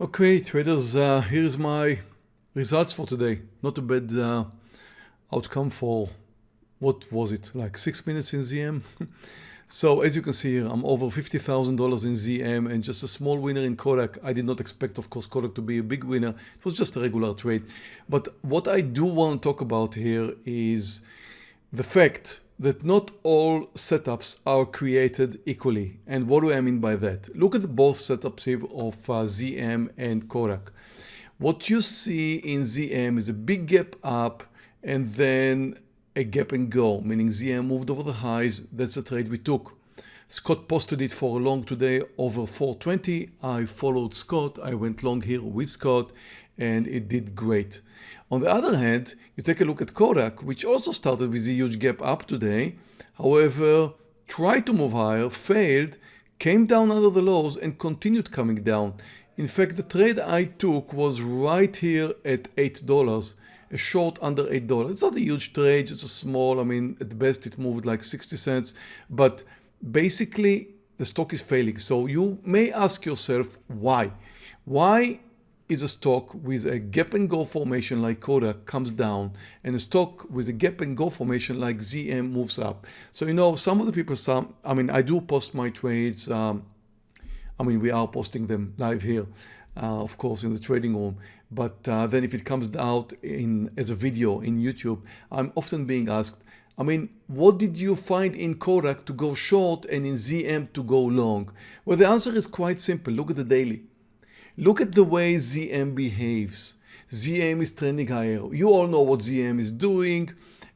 Okay, traders, uh, here's my results for today. Not a bad uh, outcome for, what was it, like six minutes in ZM? so as you can see here, I'm over $50,000 in ZM and just a small winner in Kodak. I did not expect, of course, Kodak to be a big winner. It was just a regular trade. But what I do want to talk about here is the fact that not all setups are created equally. And what do I mean by that? Look at both setups here of uh, ZM and Kodak. What you see in ZM is a big gap up and then a gap and go, meaning ZM moved over the highs. That's the trade we took. Scott posted it for a long today over 420. I followed Scott. I went long here with Scott and it did great. On the other hand, you take a look at Kodak, which also started with a huge gap up today. However, tried to move higher, failed, came down under the lows and continued coming down. In fact, the trade I took was right here at $8, a short under $8. It's not a huge trade, it's a small, I mean, at best it moved like 60 cents, but basically the stock is failing. So you may ask yourself why? Why is a stock with a gap and go formation like Kodak comes down and a stock with a gap and go formation like ZM moves up. So, you know, some of the people, some, I mean, I do post my trades. Um, I mean, we are posting them live here, uh, of course, in the trading room. But uh, then if it comes out in as a video in YouTube, I'm often being asked, I mean, what did you find in Kodak to go short and in ZM to go long? Well, the answer is quite simple. Look at the daily. Look at the way ZM behaves. ZM is trending higher. You all know what ZM is doing.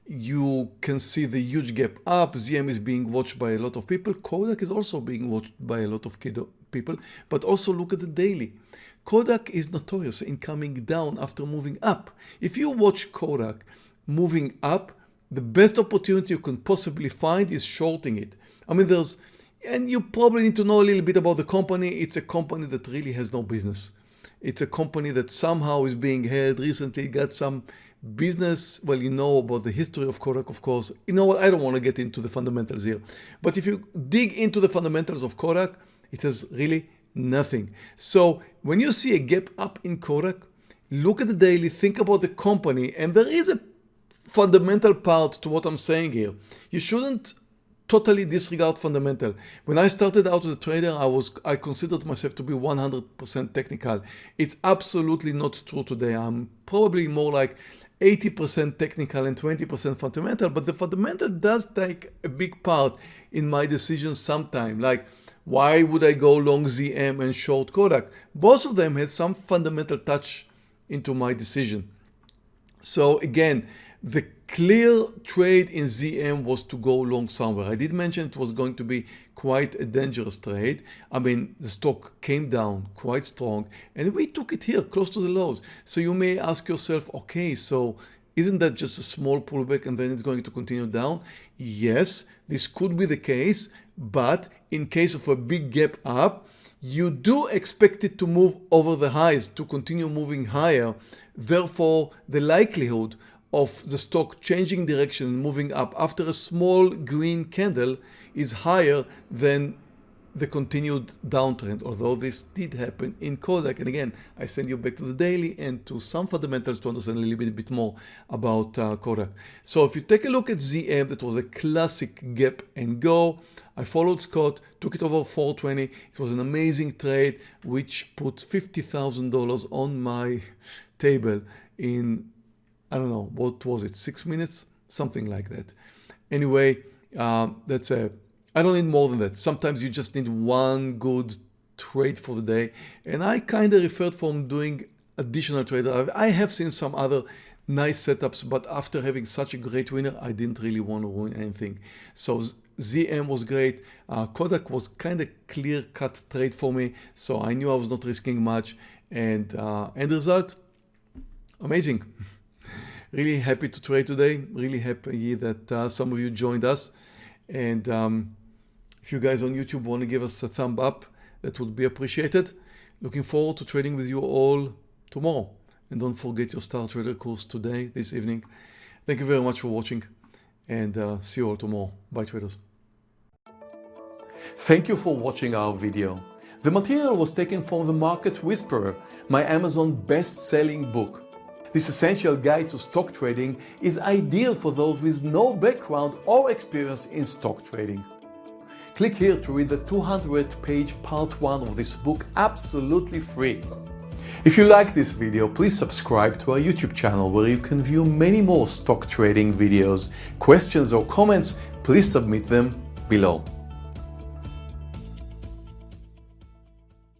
You can see the huge gap up. ZM is being watched by a lot of people. Kodak is also being watched by a lot of people. But also look at the daily. Kodak is notorious in coming down after moving up. If you watch Kodak moving up, the best opportunity you can possibly find is shorting it. I mean, there's and you probably need to know a little bit about the company. It's a company that really has no business. It's a company that somehow is being held recently, got some business. Well, you know about the history of Kodak, of course. You know what? I don't want to get into the fundamentals here. But if you dig into the fundamentals of Kodak, it has really nothing. So when you see a gap up in Kodak, look at the daily, think about the company, and there is a fundamental part to what I'm saying here. You shouldn't totally disregard fundamental. When I started out as a trader, I was I considered myself to be 100% technical. It's absolutely not true today. I'm probably more like 80% technical and 20% fundamental, but the fundamental does take a big part in my decisions sometime. Like, why would I go long ZM and short Kodak? Both of them had some fundamental touch into my decision. So again, the clear trade in ZM was to go long somewhere. I did mention it was going to be quite a dangerous trade. I mean, the stock came down quite strong and we took it here close to the lows. So you may ask yourself, okay, so isn't that just a small pullback and then it's going to continue down? Yes, this could be the case, but in case of a big gap up, you do expect it to move over the highs to continue moving higher. Therefore, the likelihood of the stock changing direction and moving up after a small green candle is higher than the continued downtrend, although this did happen in Kodak. And again, I send you back to the daily and to some fundamentals to understand a little bit, bit more about uh, Kodak. So if you take a look at ZM, that was a classic gap and go. I followed Scott, took it over 420. It was an amazing trade, which put $50,000 on my table in I don't know, what was it, six minutes? Something like that. Anyway, uh, that's a, I don't need more than that. Sometimes you just need one good trade for the day. And I kind of referred from doing additional trade. I have seen some other nice setups, but after having such a great winner, I didn't really want to ruin anything. So ZM was great. Uh, Kodak was kind of clear cut trade for me. So I knew I was not risking much and uh, end result, amazing. Really happy to trade today. Really happy that uh, some of you joined us. And um, if you guys on YouTube want to give us a thumb up, that would be appreciated. Looking forward to trading with you all tomorrow. And don't forget your Star Trader course today, this evening. Thank you very much for watching and uh, see you all tomorrow. Bye traders. Thank you for watching our video. The material was taken from The Market Whisperer, my Amazon best-selling book. This essential guide to stock trading is ideal for those with no background or experience in stock trading. Click here to read the 200 page part 1 of this book absolutely free. If you like this video, please subscribe to our YouTube channel where you can view many more stock trading videos. Questions or comments, please submit them below.